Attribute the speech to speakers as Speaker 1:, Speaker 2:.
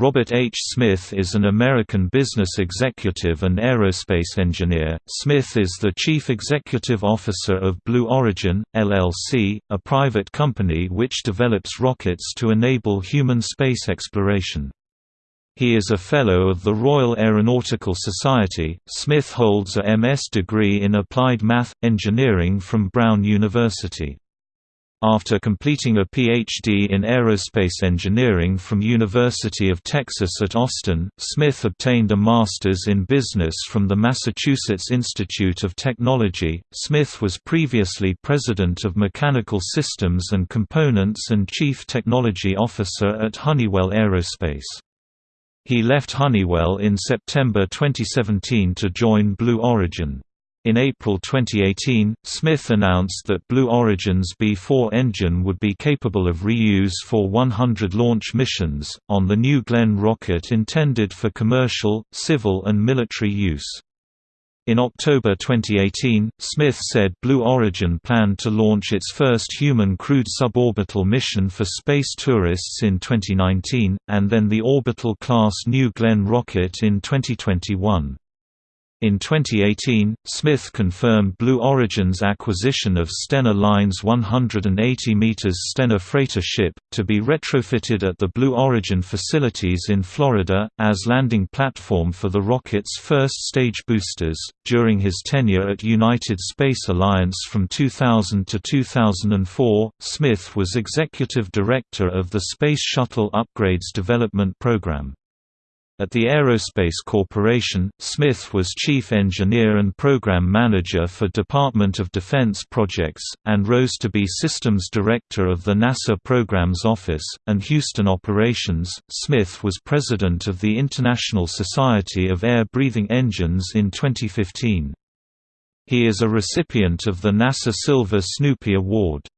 Speaker 1: Robert H. Smith is an American business executive and aerospace engineer. Smith is the chief executive officer of Blue Origin, LLC, a private company which develops rockets to enable human space exploration. He is a Fellow of the Royal Aeronautical Society. Smith holds a MS degree in Applied Math Engineering from Brown University. After completing a Ph.D. in aerospace engineering from University of Texas at Austin, Smith obtained a master's in business from the Massachusetts Institute of Technology. Smith was previously president of Mechanical Systems and Components and chief technology officer at Honeywell Aerospace. He left Honeywell in September 2017 to join Blue Origin. In April 2018, Smith announced that Blue Origin's B-4 engine would be capable of reuse for 100 launch missions, on the New Glenn rocket intended for commercial, civil and military use. In October 2018, Smith said Blue Origin planned to launch its first human crewed suborbital mission for space tourists in 2019, and then the orbital-class New Glenn rocket in 2021. In 2018, Smith confirmed Blue Origin's acquisition of Stena Line's 180 meters Stena freighter ship, to be retrofitted at the Blue Origin facilities in Florida, as landing platform for the rocket's first stage boosters. During his tenure at United Space Alliance from 2000 to 2004, Smith was executive director of the Space Shuttle Upgrades Development Program. At the Aerospace Corporation, Smith was chief engineer and program manager for Department of Defense projects, and rose to be systems director of the NASA Programs Office, and Houston Operations. Smith was president of the International Society of Air-Breathing Engines in 2015. He is a recipient of the NASA Silver Snoopy Award.